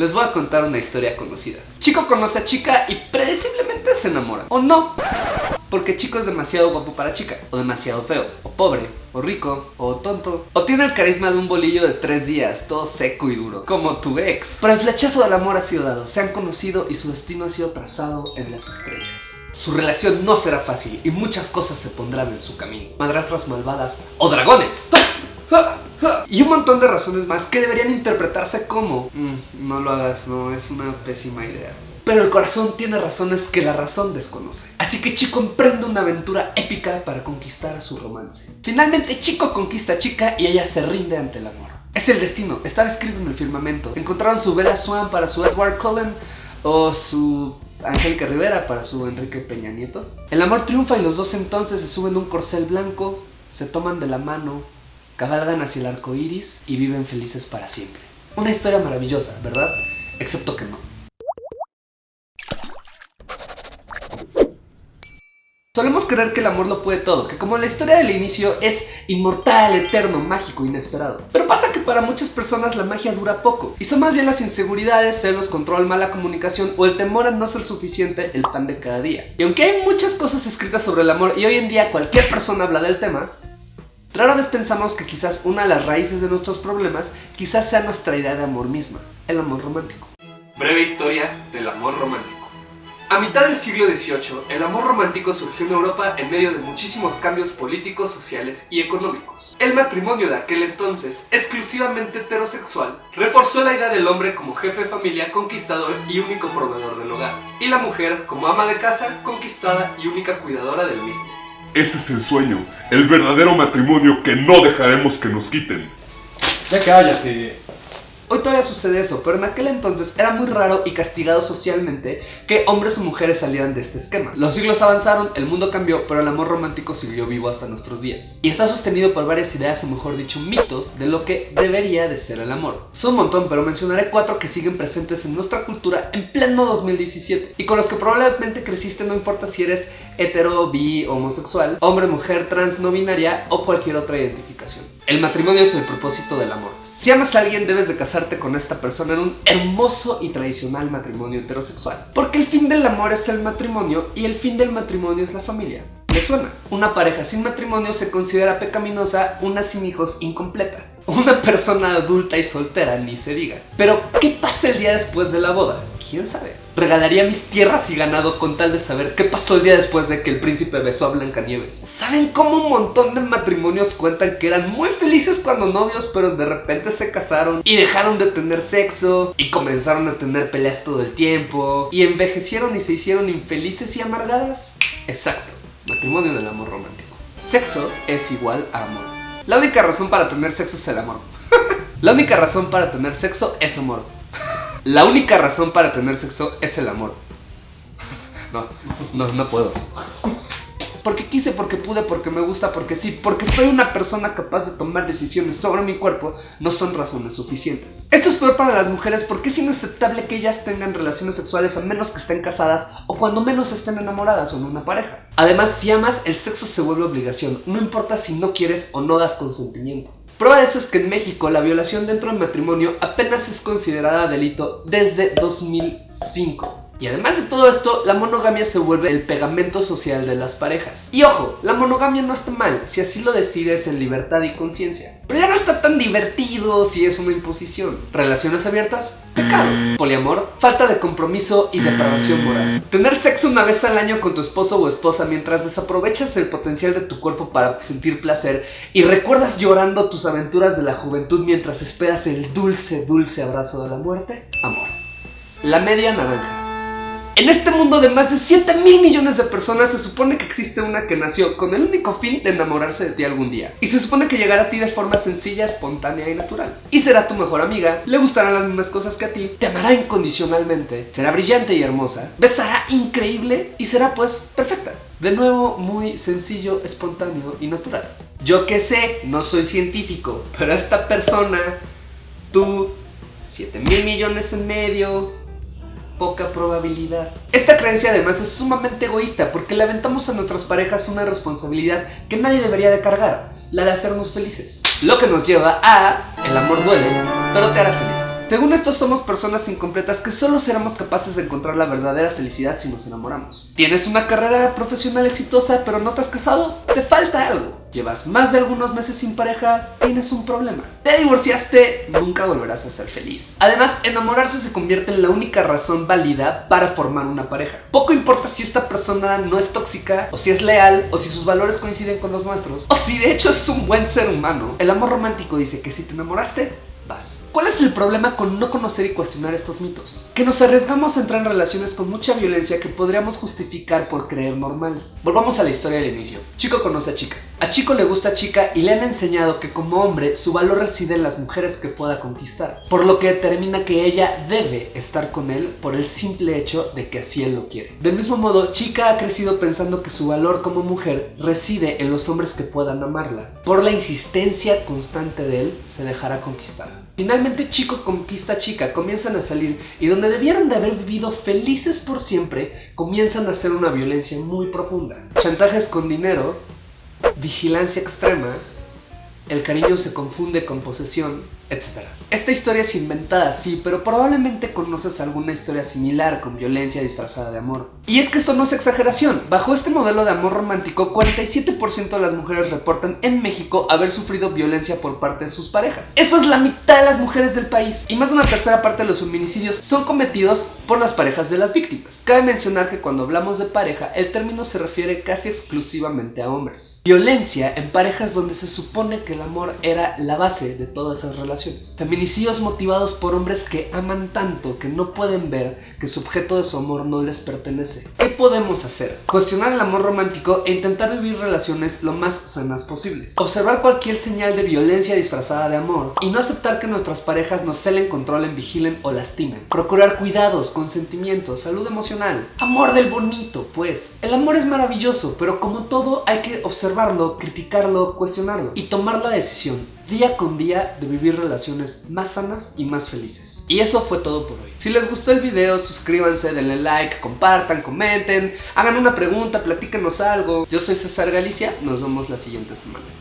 Les voy a contar una historia conocida. Chico conoce a chica y predeciblemente se enamoran. ¿O no? Porque chico es demasiado guapo para chica, o demasiado feo, o pobre, o rico, o tonto, o tiene el carisma de un bolillo de tres días, todo seco y duro, como tu ex. Pero el flechazo del amor ha sido dado, se han conocido y su destino ha sido trazado en las estrellas. Su relación no será fácil y muchas cosas se pondrán en su camino. Madrastras malvadas o dragones. Y un montón de razones más que deberían interpretarse como "Mm, No lo hagas, no, es una pésima idea pero el corazón tiene razones que la razón desconoce. Así que Chico emprende una aventura épica para conquistar a su romance. Finalmente Chico conquista a Chica y ella se rinde ante el amor. Es el destino, estaba escrito en el firmamento. Encontraron su Bella Swan para su Edward Cullen o su Angélica Rivera para su Enrique Peña Nieto. El amor triunfa y los dos entonces se suben a un corcel blanco, se toman de la mano, cabalgan hacia el arco iris y viven felices para siempre. Una historia maravillosa, ¿verdad? Excepto que no. Solemos creer que el amor lo puede todo, que como la historia del inicio es inmortal, eterno, mágico, inesperado. Pero pasa que para muchas personas la magia dura poco, y son más bien las inseguridades, celos, control, mala comunicación o el temor a no ser suficiente el pan de cada día. Y aunque hay muchas cosas escritas sobre el amor y hoy en día cualquier persona habla del tema, rara vez pensamos que quizás una de las raíces de nuestros problemas quizás sea nuestra idea de amor misma, el amor romántico. Breve historia del amor romántico. A mitad del siglo XVIII, el amor romántico surgió en Europa en medio de muchísimos cambios políticos, sociales y económicos. El matrimonio de aquel entonces, exclusivamente heterosexual, reforzó la idea del hombre como jefe de familia, conquistador y único proveedor del hogar, y la mujer como ama de casa, conquistada y única cuidadora del mismo. Ese es el sueño, el verdadero matrimonio que no dejaremos que nos quiten. Ya cállate. Hoy todavía sucede eso, pero en aquel entonces era muy raro y castigado socialmente que hombres o mujeres salieran de este esquema. Los siglos avanzaron, el mundo cambió, pero el amor romántico siguió vivo hasta nuestros días. Y está sostenido por varias ideas, o mejor dicho, mitos de lo que debería de ser el amor. Son un montón, pero mencionaré cuatro que siguen presentes en nuestra cultura en pleno 2017 y con los que probablemente creciste no importa si eres hetero, bi, homosexual, hombre, mujer, trans, no binaria o cualquier otra identificación. El matrimonio es el propósito del amor. Si amas a alguien debes de casarte con esta persona en un hermoso y tradicional matrimonio heterosexual. Porque el fin del amor es el matrimonio y el fin del matrimonio es la familia. ¿Le suena? Una pareja sin matrimonio se considera pecaminosa, una sin hijos incompleta. Una persona adulta y soltera ni se diga. Pero, ¿qué pasa el día después de la boda? ¿Quién sabe? Regalaría mis tierras y ganado con tal de saber qué pasó el día después de que el príncipe besó a Blancanieves. ¿Saben cómo un montón de matrimonios cuentan que eran muy felices cuando novios, pero de repente se casaron y dejaron de tener sexo y comenzaron a tener peleas todo el tiempo y envejecieron y se hicieron infelices y amargadas? Exacto, matrimonio del amor romántico. Sexo es igual a amor. La única razón para tener sexo es el amor. La única razón para tener sexo es amor. La única razón para tener sexo es el amor. No, no, no puedo. Porque quise, porque pude, porque me gusta, porque sí, porque soy una persona capaz de tomar decisiones sobre mi cuerpo, no son razones suficientes. Esto es peor para las mujeres porque es inaceptable que ellas tengan relaciones sexuales a menos que estén casadas o cuando menos estén enamoradas o en una pareja. Además, si amas, el sexo se vuelve obligación, no importa si no quieres o no das consentimiento. Prueba de eso es que en México la violación dentro del matrimonio apenas es considerada delito desde 2005. Y además de todo esto, la monogamia se vuelve el pegamento social de las parejas. Y ojo, la monogamia no está mal si así lo decides en libertad y conciencia. Pero ya no está tan divertido si es una imposición. Relaciones abiertas, pecado. Poliamor, falta de compromiso y depravación moral. Tener sexo una vez al año con tu esposo o esposa mientras desaprovechas el potencial de tu cuerpo para sentir placer y recuerdas llorando tus aventuras de la juventud mientras esperas el dulce, dulce abrazo de la muerte. Amor. La media naranja. En este mundo de más de 7 mil millones de personas se supone que existe una que nació con el único fin de enamorarse de ti algún día. Y se supone que llegará a ti de forma sencilla, espontánea y natural. Y será tu mejor amiga, le gustarán las mismas cosas que a ti, te amará incondicionalmente, será brillante y hermosa, besará increíble y será pues perfecta. De nuevo, muy sencillo, espontáneo y natural. Yo que sé, no soy científico, pero esta persona, tú, 7 mil millones en medio, poca probabilidad. Esta creencia además es sumamente egoísta porque le aventamos a nuestras parejas una responsabilidad que nadie debería de cargar, la de hacernos felices. Lo que nos lleva a el amor duele, pero te hará feliz. Según esto somos personas incompletas que solo seremos capaces de encontrar la verdadera felicidad si nos enamoramos. ¿Tienes una carrera profesional exitosa pero no te has casado? Te falta algo. Llevas más de algunos meses sin pareja, tienes un problema. Te divorciaste, nunca volverás a ser feliz. Además, enamorarse se convierte en la única razón válida para formar una pareja. Poco importa si esta persona no es tóxica, o si es leal, o si sus valores coinciden con los nuestros, o si de hecho es un buen ser humano. El amor romántico dice que si te enamoraste, vas. ¿Cuál es el problema con no conocer y cuestionar estos mitos? Que nos arriesgamos a entrar en relaciones con mucha violencia que podríamos justificar por creer normal. Volvamos a la historia del inicio. Chico conoce a chica. A Chico le gusta chica y le han enseñado que como hombre su valor reside en las mujeres que pueda conquistar, por lo que determina que ella debe estar con él por el simple hecho de que así él lo quiere. Del mismo modo, Chica ha crecido pensando que su valor como mujer reside en los hombres que puedan amarla. Por la insistencia constante de él, se dejará conquistar. Finalmente Chico conquista Chica, comienzan a salir y donde debieron de haber vivido felices por siempre, comienzan a hacer una violencia muy profunda. Chantajes con dinero, vigilancia extrema, el cariño se confunde con posesión, etc. Esta historia es inventada, sí, pero probablemente conoces alguna historia similar con violencia disfrazada de amor. Y es que esto no es exageración. Bajo este modelo de amor romántico, 47% de las mujeres reportan en México haber sufrido violencia por parte de sus parejas. Eso es la mitad de las mujeres del país. Y más de una tercera parte de los feminicidios son cometidos por las parejas de las víctimas. Cabe mencionar que cuando hablamos de pareja, el término se refiere casi exclusivamente a hombres. Violencia en parejas donde se supone que el amor era la base de todas esas Feminicidios motivados por hombres que aman tanto que no pueden ver que su objeto de su amor no les pertenece. ¿Qué podemos hacer? Cuestionar el amor romántico e intentar vivir relaciones lo más sanas posibles. Observar cualquier señal de violencia disfrazada de amor y no aceptar que nuestras parejas nos celen, controlen, vigilen o lastimen. Procurar cuidados, consentimiento, salud emocional. Amor del bonito, pues. El amor es maravilloso, pero como todo hay que observarlo, criticarlo, cuestionarlo y tomar la decisión día con día de vivir relaciones más sanas y más felices. Y eso fue todo por hoy. Si les gustó el video, suscríbanse, denle like, compartan, comenten, hagan una pregunta, platíquenos algo. Yo soy César Galicia, nos vemos la siguiente semana.